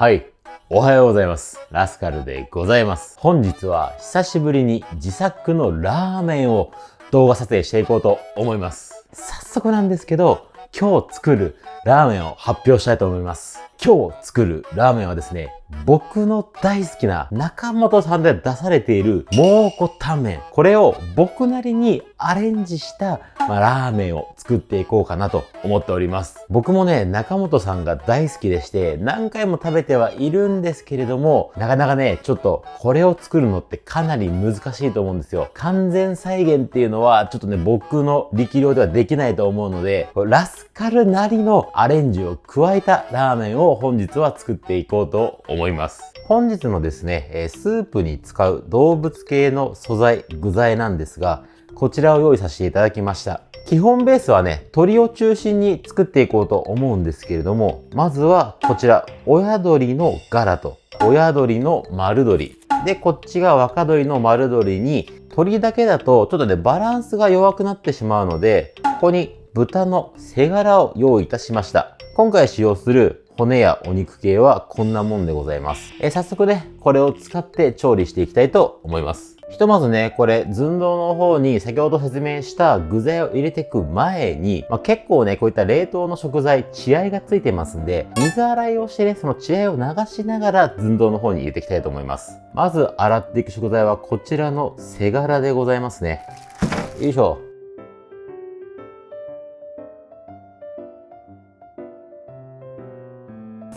はい。おはようございます。ラスカルでございます。本日は久しぶりに自作のラーメンを動画撮影していこうと思います。早速なんですけど、今日作るラーメンを発表したいと思います。今日作るラーメンはですね、僕の大好きな中本さんで出されている蒙古タンメン。これを僕なりにアレンジした、まあ、ラーメンを作っていこうかなと思っております。僕もね、中本さんが大好きでして、何回も食べてはいるんですけれども、なかなかね、ちょっとこれを作るのってかなり難しいと思うんですよ。完全再現っていうのは、ちょっとね、僕の力量ではできないと思うので、ラスカルなりのアレンジを加えたラーメンを本日は作っていこうと思います。本日のですね、スープに使う動物系の素材、具材なんですが、こちらを用意させていただきました。基本ベースはね、鶏を中心に作っていこうと思うんですけれども、まずはこちら、親鳥の柄と、親鳥の丸鶏。で、こっちが若鶏の丸鶏に、鶏だけだとちょっとね、バランスが弱くなってしまうので、ここに豚の背柄を用意いたしました。今回使用する骨やお肉系はこんなもんでございます。え早速ね、これを使って調理していきたいと思います。ひとまずね、これ、寸胴の方に先ほど説明した具材を入れていく前に、まあ、結構ね、こういった冷凍の食材、血合いがついてますんで、水洗いをしてね、その血合いを流しながら寸胴の方に入れていきたいと思います。まず洗っていく食材はこちらの背柄でございますね。よいしょ。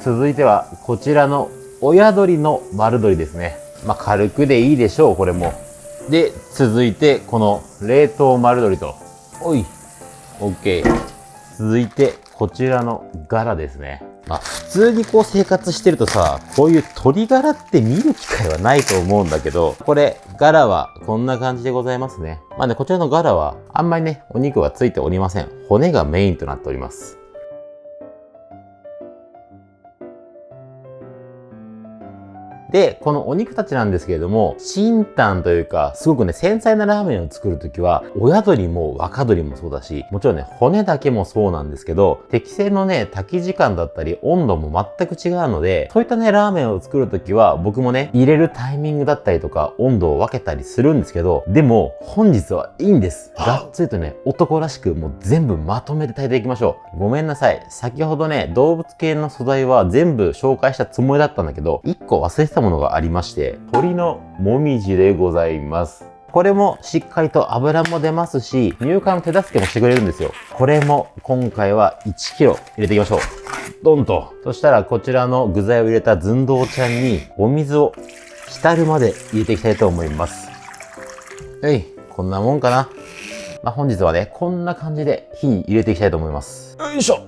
続いてはこちらの親鳥の丸鶏ですね。まあ、軽くでいいでしょう、これも。で、続いてこの冷凍丸鶏と。おい、OK。続いてこちらの柄ですね。まあ、普通にこう生活してるとさ、こういう鶏柄って見る機会はないと思うんだけど、これ、柄はこんな感じでございますね。まあね、こちらの柄はあんまりね、お肉はついておりません。骨がメインとなっております。で、このお肉たちなんですけれども、新炭というか、すごくね、繊細なラーメンを作るときは、親鶏も若鶏もそうだし、もちろんね、骨だけもそうなんですけど、適正のね、炊き時間だったり、温度も全く違うので、そういったね、ラーメンを作るときは、僕もね、入れるタイミングだったりとか、温度を分けたりするんですけど、でも、本日はいいんです。がっつりとね、男らしく、もう全部まとめて炊いていきましょう。ごめんなさい。先ほどね、動物系の素材は全部紹介したつもりだったんだけど、1個忘れてたものがありまして、鶏のもみじでございます。これもしっかりと油も出ますし、乳化の手助けもしてくれるんですよ。これも今回は 1kg 入れていきましょう。ドンと。そしたらこちらの具材を入れた寸胴ちゃんにお水を浸るまで入れていきたいと思います。はい、こんなもんかな。まあ、本日はね、こんな感じで火に入れていきたいと思います。よいしょ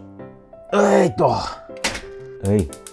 えいっと。はい。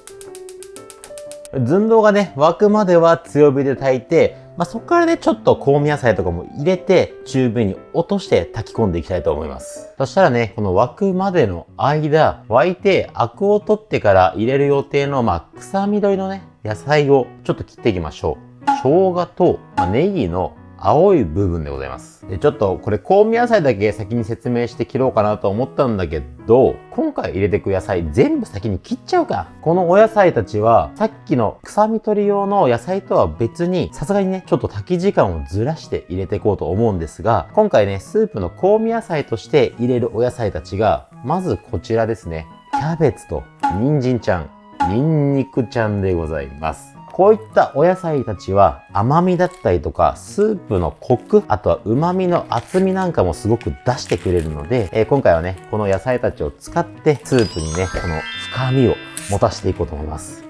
寸胴がね、沸くまでは強火で炊いて、まあ、そこからね、ちょっと香味野菜とかも入れて、中火に落として炊き込んでいきたいと思います。そしたらね、この沸くまでの間、沸いてアクを取ってから入れる予定の、まあ、草緑のね、野菜をちょっと切っていきましょう。生姜と、まあ、ネギの青い部分でございます。で、ちょっとこれ香味野菜だけ先に説明して切ろうかなと思ったんだけど、今回入れてく野菜全部先に切っちゃうか。このお野菜たちはさっきの臭み取り用の野菜とは別にさすがにね、ちょっと炊き時間をずらして入れていこうと思うんですが、今回ね、スープの香味野菜として入れるお野菜たちが、まずこちらですね。キャベツと人参ちゃん、ニンニクちゃんでございます。こういったお野菜たちは甘みだったりとかスープのコク、あとは旨味の厚みなんかもすごく出してくれるので、えー、今回はね、この野菜たちを使ってスープにね、この深みを持たせていこうと思います。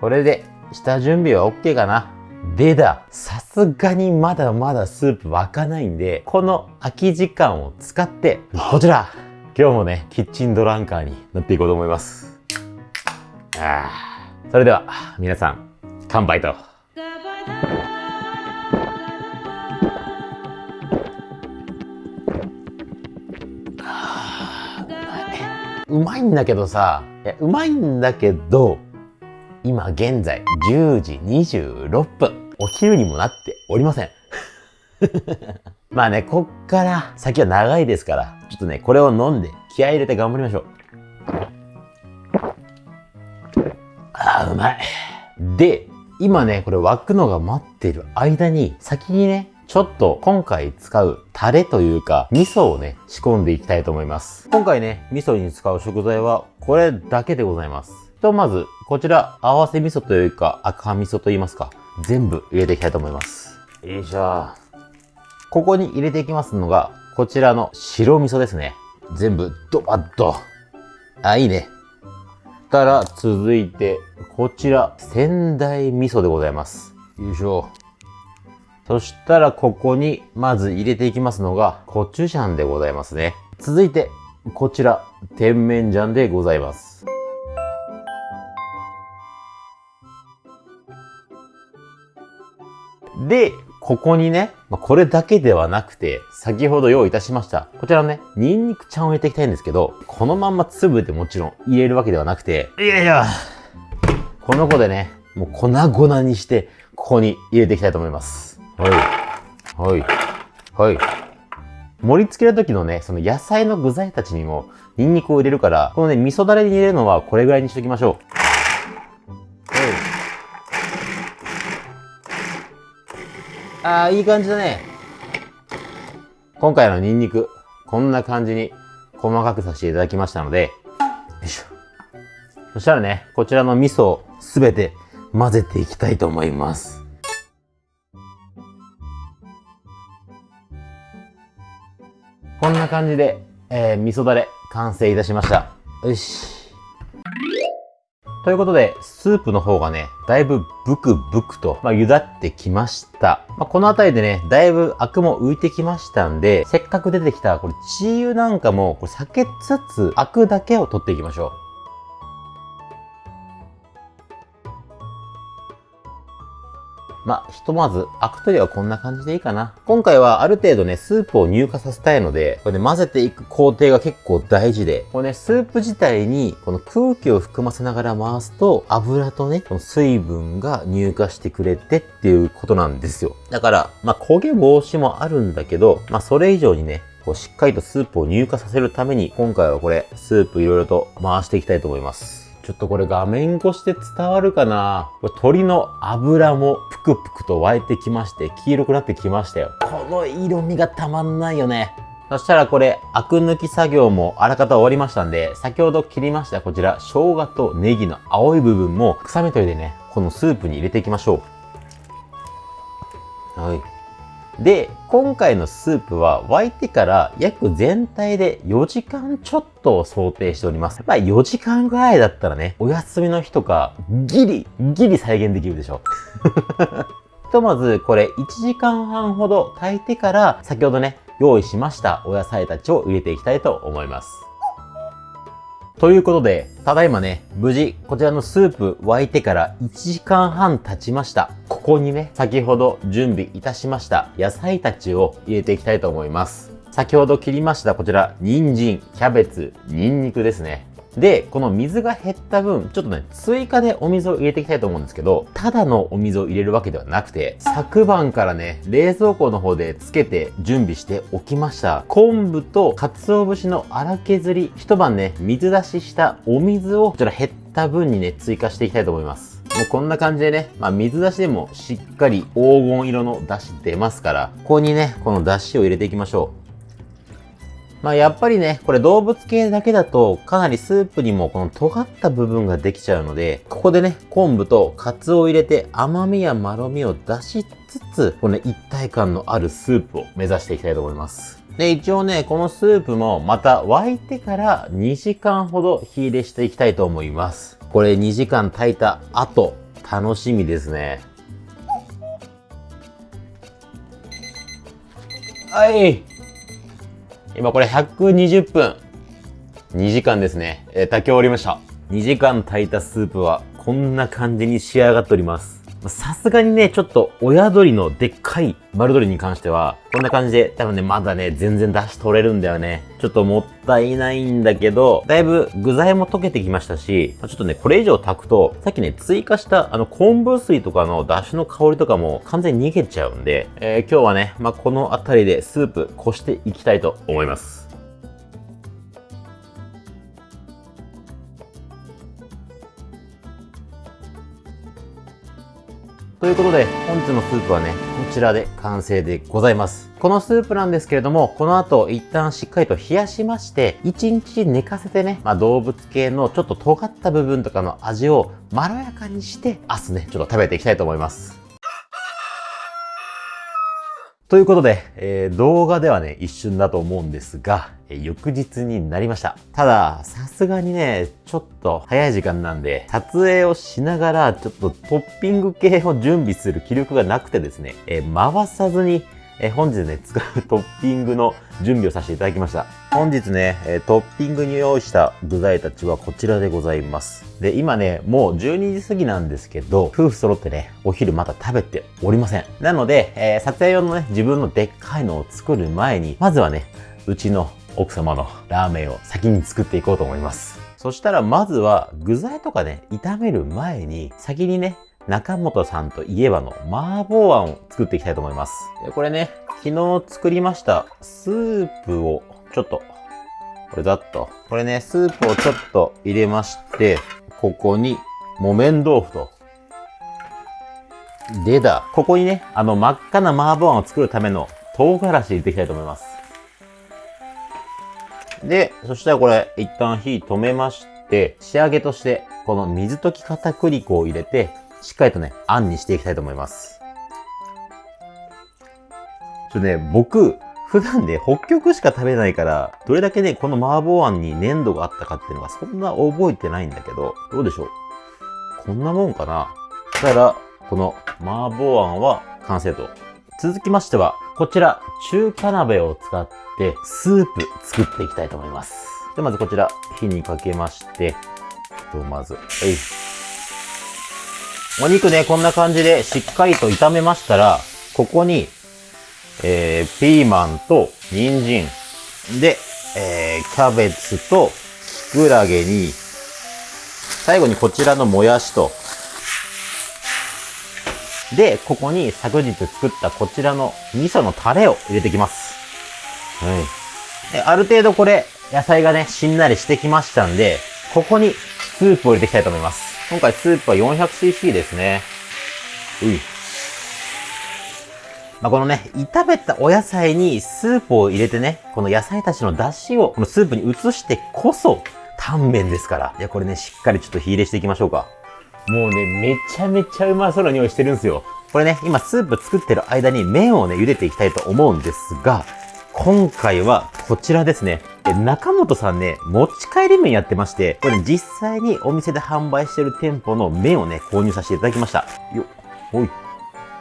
これで下準備は OK かな？でだ、さすがにまだまだスープ沸かないんで、この空き時間を使って、こちら。今日もね、キッチンドランカーになっていこうと思います。あそれでは、皆さん、乾杯と。うまいんだけどさ、うまいんだけど、今現在10時26分。お昼にもなっておりません。まあね、こっから先は長いですから、ちょっとね、これを飲んで気合入れて頑張りましょう。あー、うまい。で、今ね、これ沸くのが待ってる間に、先にね、ちょっと今回使うタレというか、味噌をね、仕込んでいきたいと思います。今回ね、味噌に使う食材はこれだけでございます。ひと、まず、こちら、合わせ味噌というか、赤味噌と言いますか、全部入れていきたいと思います。よいしょ。ここに入れていきますのが、こちらの白味噌ですね。全部、ドバッと。あ、いいね。たら、続いて、こちら、仙台味噌でございます。よいしょ。そしたらここにまず入れていきますのがコチュジャンでございますね。続いてこちら甜麺醤でございます。で、ここにね、これだけではなくて、先ほど用意いたしました。こちらのね、ニンニクちゃんを入れていきたいんですけど、このまんま粒でもちろん入れるわけではなくて、いやいや、この子でね、もう粉々にして、ここに入れていきたいと思います。はい。はい。はい。盛り付ける時のね、その野菜の具材たちにもニンニクを入れるから、このね、味噌だれに入れるのはこれぐらいにしときましょう。あー、いい感じだね。今回のニンニク、こんな感じに細かくさせていただきましたので、よいしょ。そしたらね、こちらの味噌をすべて混ぜていきたいと思います。こんな感じで、えー、味噌だれ完成いたしました。よし。ということで、スープの方がね、だいぶブクブクと、まあ、茹だってきました。まあ、この辺りでね、だいぶアクも浮いてきましたんで、せっかく出てきた、これ、チー油なんかも、これ避けつつ、アクだけを取っていきましょう。まあ、ひとまず、アク取りはこんな感じでいいかな。今回はある程度ね、スープを乳化させたいので、これね、混ぜていく工程が結構大事で、これね、スープ自体に、この空気を含ませながら回すと、油とね、この水分が乳化してくれてっていうことなんですよ。だから、まあ、焦げ防止もあるんだけど、まあ、それ以上にね、こうしっかりとスープを乳化させるために、今回はこれ、スープいろいろと回していきたいと思います。ちょっとこれ画面越しで伝わるかな？これ鶏の油もぷくぷくと沸いてきまして、黄色くなってきましたよ。この色味がたまんないよね。そしたらこれ、アク抜き作業もあらかた終わりましたんで、先ほど切りましたこちら、生姜とネギの青い部分も臭み取りでね、このスープに入れていきましょう。はい。で、今回のスープは沸いてから約全体で4時間ちょっとを想定しております。まあ4時間ぐらいだったらね、お休みの日とかギリ、ギリ再現できるでしょ。ひとまずこれ1時間半ほど炊いてから先ほどね、用意しましたお野菜たちを入れていきたいと思います。ということで、ただいまね、無事、こちらのスープ沸いてから1時間半経ちました。ここにね、先ほど準備いたしました野菜たちを入れていきたいと思います。先ほど切りましたこちら、人参、キャベツ、ニンニクですね。で、この水が減った分、ちょっとね、追加でお水を入れていきたいと思うんですけど、ただのお水を入れるわけではなくて、昨晩からね、冷蔵庫の方でつけて準備しておきました。昆布と鰹節の荒削り、一晩ね、水出ししたお水を、こちら減った分にね、追加していきたいと思います。もうこんな感じでね、まあ水出しでもしっかり黄金色の出汁出ますから、ここにね、この出汁を入れていきましょう。まあやっぱりね、これ動物系だけだとかなりスープにもこの尖った部分ができちゃうので、ここでね、昆布とカツオを入れて甘みやまろみを出しつつ、この、ね、一体感のあるスープを目指していきたいと思います。で、一応ね、このスープもまた沸いてから2時間ほど火入れしていきたいと思います。これ2時間炊いた後、楽しみですね。はい今これ120分、2時間ですね、えー、炊き終わりました。2時間炊いたスープはこんな感じに仕上がっております。さすがにね、ちょっと親鶏のでっかい丸鶏に関しては、こんな感じで多分ね、まだね、全然出汁取れるんだよね。ちょっともったいないんだけど、だいぶ具材も溶けてきましたし、ちょっとね、これ以上炊くと、さっきね、追加したあの昆布水とかの出汁の香りとかも完全に逃げちゃうんで、えー、今日はね、まあ、この辺りでスープこしていきたいと思います。ということで、本日のスープはね、こちらで完成でございます。このスープなんですけれども、この後一旦しっかりと冷やしまして、1日寝かせてね、まあ、動物系のちょっと尖った部分とかの味をまろやかにして、明日ね、ちょっと食べていきたいと思います。ということで、えー、動画ではね、一瞬だと思うんですが、えー、翌日になりました。ただ、さすがにね、ちょっと早い時間なんで、撮影をしながら、ちょっとトッピング系を準備する気力がなくてですね、えー、回さずにえ本日ね、使う トッピングの準備をさせていただきました。本日ね、えトッピングに用意した具材たちはこちらでございます。で、今ね、もう12時過ぎなんですけど、夫婦揃ってね、お昼まだ食べておりません。なので、えー、撮影用のね、自分のでっかいのを作る前に、まずはね、うちの奥様のラーメンを先に作っていこうと思います。そしたらまずは具材とかね、炒める前に先にね、中本さんといえばの麻婆あんを作っていきたいと思います。これね、昨日作りましたスープをちょっと、これざっと。これね、スープをちょっと入れまして、ここに木綿豆腐と、でだ。ここにね、あの真っ赤な麻婆あんを作るための唐辛子入れていきたいと思います。で、そしたらこれ一旦火止めまして、仕上げとしてこの水溶き片栗粉を入れて、しっかりとね、あんにしていきたいと思います。ちょっとね、僕、普段ね、北極しか食べないから、どれだけね、この麻婆あんに粘度があったかっていうのがそんな覚えてないんだけど、どうでしょう？こんなもんかな？そしたら、この麻婆あんは完成と。続きましては、こちら、中華鍋を使って、スープ作っていきたいと思います。で、まずこちら、火にかけまして、とまず、えい。お肉ね、こんな感じでしっかりと炒めましたら、ここに、えー、ピーマンと人参で、えー、キャベツとキクラゲに、最後にこちらのもやしと、で、ここに昨日作ったこちらの味噌のタレを入れてきます。はい。で、ある程度これ、野菜がね、しんなりしてきましたんで、ここにスープを入れていきたいと思います。今回スープは 400cc ですね。うい。まあ、このね、炒めたお野菜にスープを入れてね、この野菜たちの出汁をこのスープに移してこそ、タンメンですから。いや、これね、しっかりちょっと火入れしていきましょうか。もうね、めちゃめちゃうまそうな匂いしてるんですよ。これね、今スープ作ってる間に麺をね、茹でていきたいと思うんですが、今回はこちらですね。中本さんね、持ち帰り麺やってまして、これ、ね、実際にお店で販売してる店舗の麺をね、購入させていただきました。よっ、ほい。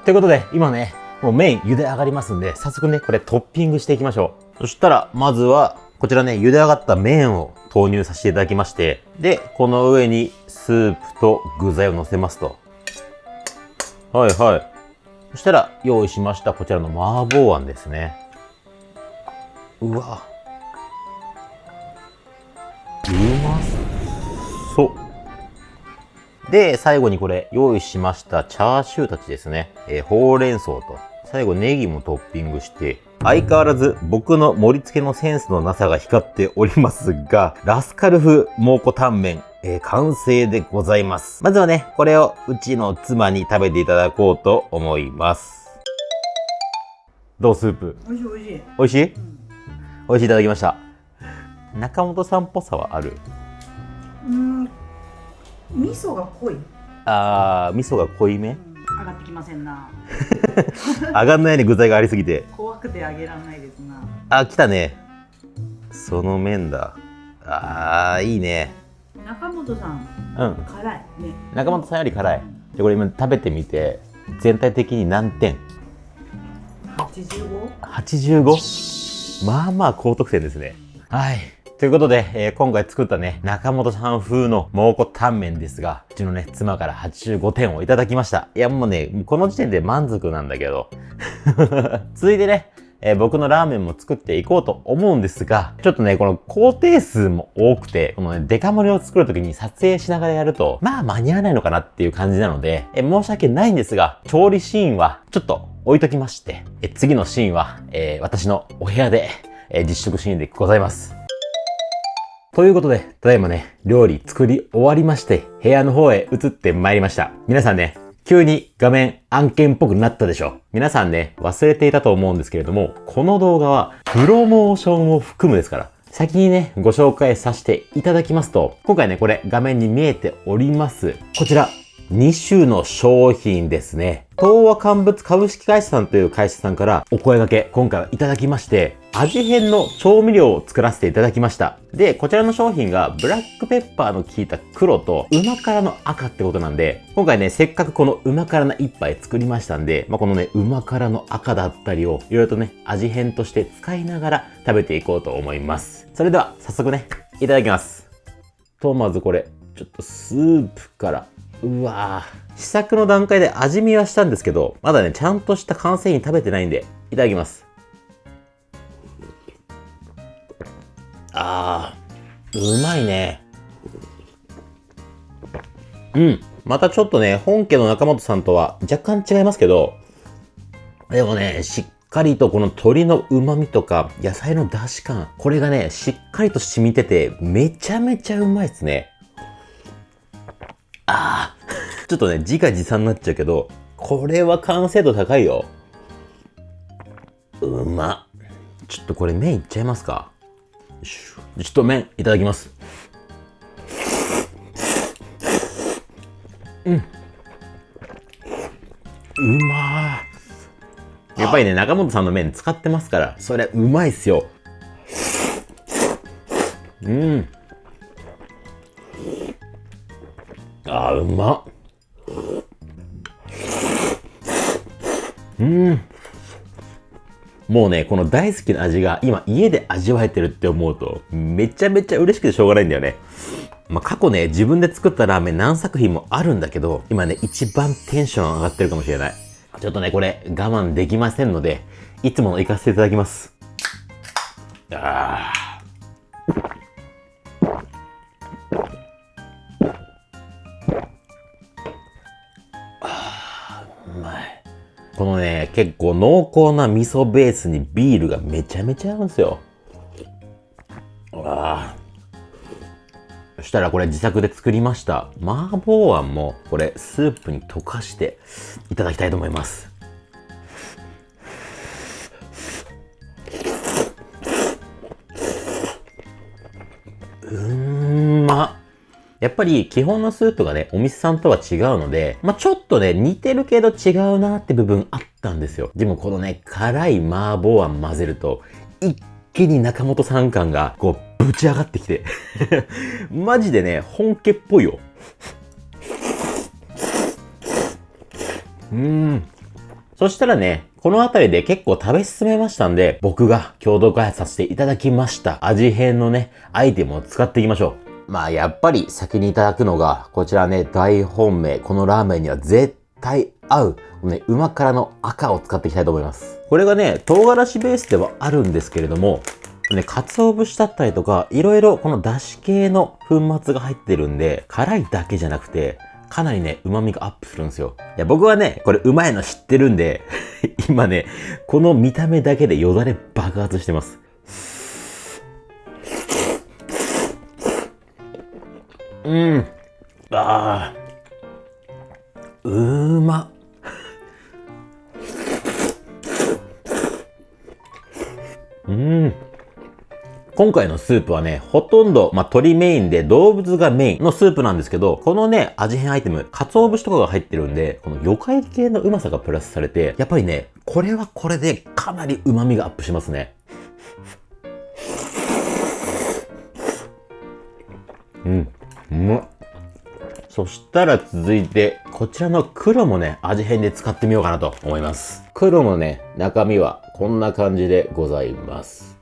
ということで、今ね、もう麺茹で上がりますんで、早速ね、これトッピングしていきましょう。そしたら、まずは、こちらね、茹で上がった麺を投入させていただきまして、で、この上にスープと具材を乗せますと。はいはい。そしたら、用意しましたこちらの麻婆あんですね。うわ。うまそう。で、最後にこれ用意しましたチャーシューたちですね。えー、ほうれん草と、最後ネギもトッピングして、相変わらず僕の盛り付けのセンスのなさが光っておりますが、ラスカル風蒙古タンメン、えー、完成でございます。まずはね、これをうちの妻に食べていただこうと思います。どうスープ？美味しい美味しい。美味しい、うん、美味しいいただきました。中本さんっぽさはある？うん。味噌が濃い。あー味噌が濃いめ、上がってきませんな。上がんないね具材がありすぎて。怖くて上げらんないですな。あ来たね。その麺だ。あーいいね。中本さん、うん、辛い。ね。中本さんより辛い。でこれ今食べてみて。全体的に何点？85?85 まあまあ高得点ですねはいということで、えー、今回作ったね、中本さん風の蒙古タンメンですが、うちのね、妻から85点をいただきました。いや、もうね、この時点で満足なんだけど。続いてね、えー、僕のラーメンも作っていこうと思うんですが、ちょっとね、この工程数も多くて、このね、デカ盛りを作るときに撮影しながらやると、まあ間に合わないのかなっていう感じなので、えー、申し訳ないんですが、調理シーンはちょっと置いときまして、えー、次のシーンは、えー、私のお部屋で、えー、実食シーンでございます。ということで、ただいまね、料理作り終わりまして、部屋の方へ移ってまいりました。皆さんね、急に画面案件っぽくなったでしょ皆さんね、忘れていたと思うんですけれども、この動画はプロモーションを含むですから。先にね、ご紹介させていただきますと、今回ね、これ画面に見えております。こちら、2種の商品ですね。東和乾物株式会社さんという会社さんからお声掛け、今回はいただきまして、味変の調味料を作らせていただきました。で、こちらの商品がブラックペッパーの効いた黒とうま辛の赤ってことなんで、今回ね、せっかくこのうま辛な一杯作りましたんで、まあ、このね、うま辛の赤だったりをいろいろとね、味変として使いながら食べていこうと思います。それでは、早速ね、いただきます。と、まずこれ、ちょっとスープからうわぁ。試作の段階で味見はしたんですけど、まだね、ちゃんとした完成品食べてないんで、いただきます。あー、うまいね。うん。またちょっとね、本家の中本さんとは若干違いますけど、でもね、しっかりとこの鶏の旨味とか野菜の出汁感、これがね、しっかりと染みてて、めちゃめちゃうまいっすね。ああ、ちょっとね、自画自賛になっちゃうけど、これは完成度高いよ。うまちょっとこれ麺いっちゃいますかちょっと麺いただきます。うん。うまやっぱりね、中本さんの麺使ってますから、それうまいっすよ。うん。あー、うま。うん。もうね、この大好きな味が今家で味わえてるって思うと、めちゃめちゃ嬉しくてしょうがないんだよね。まあ、過去ね、自分で作ったラーメン何作品もあるんだけど、今ね、一番テンション上がってるかもしれない。ちょっとね、これ我慢できませんので、いつもの行かせていただきます。ああ。このね、結構濃厚な味噌ベースにビールがめちゃめちゃ合うんですよ。あ。そしたらこれ自作で作りました麻婆あんもこれスープに溶かしていただきたいと思います。うんやっぱり基本のスープがね、お店さんとは違うので、まあ、ちょっとね、似てるけど違うなって部分あったんですよ。でもこのね、辛い麻婆あん混ぜると、一気に中本さん感がこう、ぶち上がってきて マジでね、本家っぽいよ。うーん。そしたらね、この辺りで結構食べ進めましたんで、僕が共同開発させていただきました味変のね、アイテムを使っていきましょう。まあやっぱり先にいただくのが、こちらね、大本命。このラーメンには絶対合う、ね、うま辛の赤を使っていきたいと思います。これがね、唐辛子ベースではあるんですけれども、ね、鰹節だったりとか、いろいろこの出汁系の粉末が入ってるんで、辛いだけじゃなくて、かなりね、旨味がアップするんですよ。いや、僕はね、これうまいの知ってるんで 今ね、この見た目だけでよだれ爆発してます。うん。ああ。うま。うん。今回のスープはね、ほとんど、まあ、鶏メインで動物がメインのスープなんですけど、このね、味変アイテム、鰹節とかが入ってるんで、この魚介系のうまさがプラスされて、やっぱりね、これはこれでかなり旨味がアップしますね。うまそしたら続いて、こちらの黒もね、味変で使ってみようかなと思います。黒のね、中身はこんな感じでございます。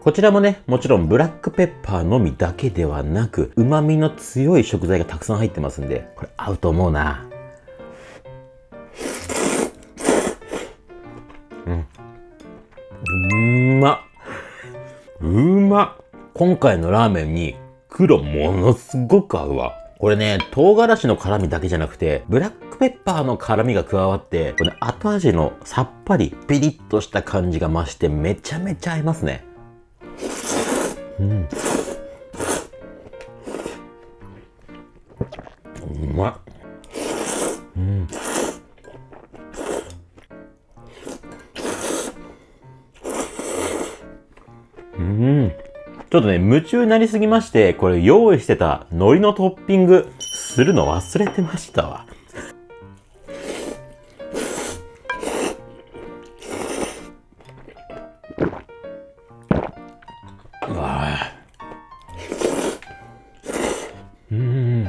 こちらもね、もちろんブラックペッパーのみだけではなく、旨味の強い食材がたくさん入ってますんで、これ合うと思うな。うん。うまっうまっ今回のラーメンに黒ものすごく合うわ。これね、唐辛子の辛味だけじゃなくて、ブラックペッパーの辛味が加わって、これ、ね、後味のさっぱり、ピリッとした感じが増してめちゃめちゃ合いますね。うん。うまい。うん。うん。ちょっとね、夢中になりすぎまして、これ用意してた海苔のトッピングするの忘れてましたわ。うわ。うん。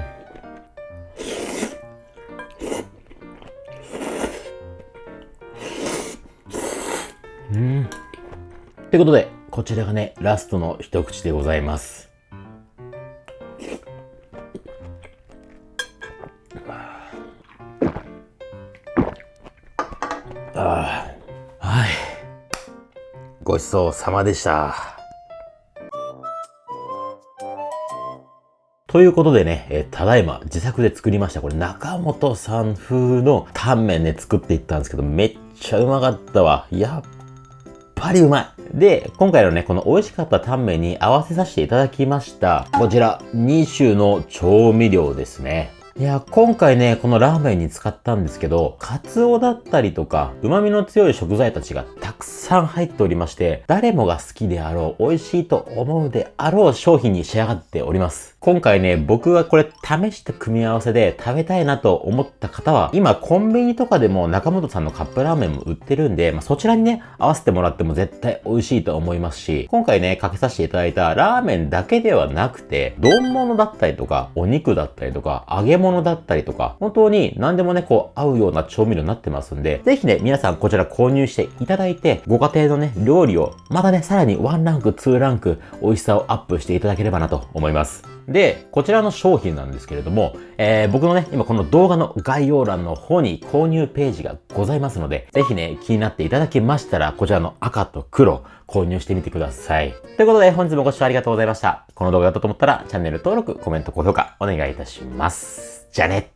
うん。ってことで、こちらがね、ラストの一口でございます。ああはい。ごちそうさまでした。ということでね、えーただいま自作で作りました。これ中本さん風のタンメンね、作っていったんですけど、めっちゃうまかったわ。やっぱりうまい。で、今回のね、この美味しかったタンメンに合わせさせていただきました。こちら、2種の調味料ですね。いや、今回ね、このラーメンに使ったんですけど、カツオだったりとか、旨味の強い食材たちがたくさん入っておりまして、誰もが好きであろう、美味しいと思うであろう商品に仕上がっております。今回ね、僕がこれ試した組み合わせで食べたいなと思った方は、今コンビニとかでも中本さんのカップラーメンも売ってるんで、まあ、そちらにね、合わせてもらっても絶対美味しいと思いますし、今回ね、かけさせていただいたラーメンだけではなくて、丼物だったりとか、お肉だったりとか、揚げ物だったりとか、本当に何でもね、こう合うような調味料になってますんで、ぜひね、皆さんこちら購入していただいて、ご家庭のね、料理を、またね、さらに1ランク、2ランク、美味しさをアップしていただければなと思います。で、こちらの商品なんですけれども、えー僕のね、今この動画の概要欄の方に購入ページがございますので、ぜひね、気になっていただけましたら、こちらの赤と黒、購入してみてください。ということで、本日もご視聴ありがとうございました。この動画だったと思ったら、チャンネル登録、コメント、高評価、お願いいたします。じゃあね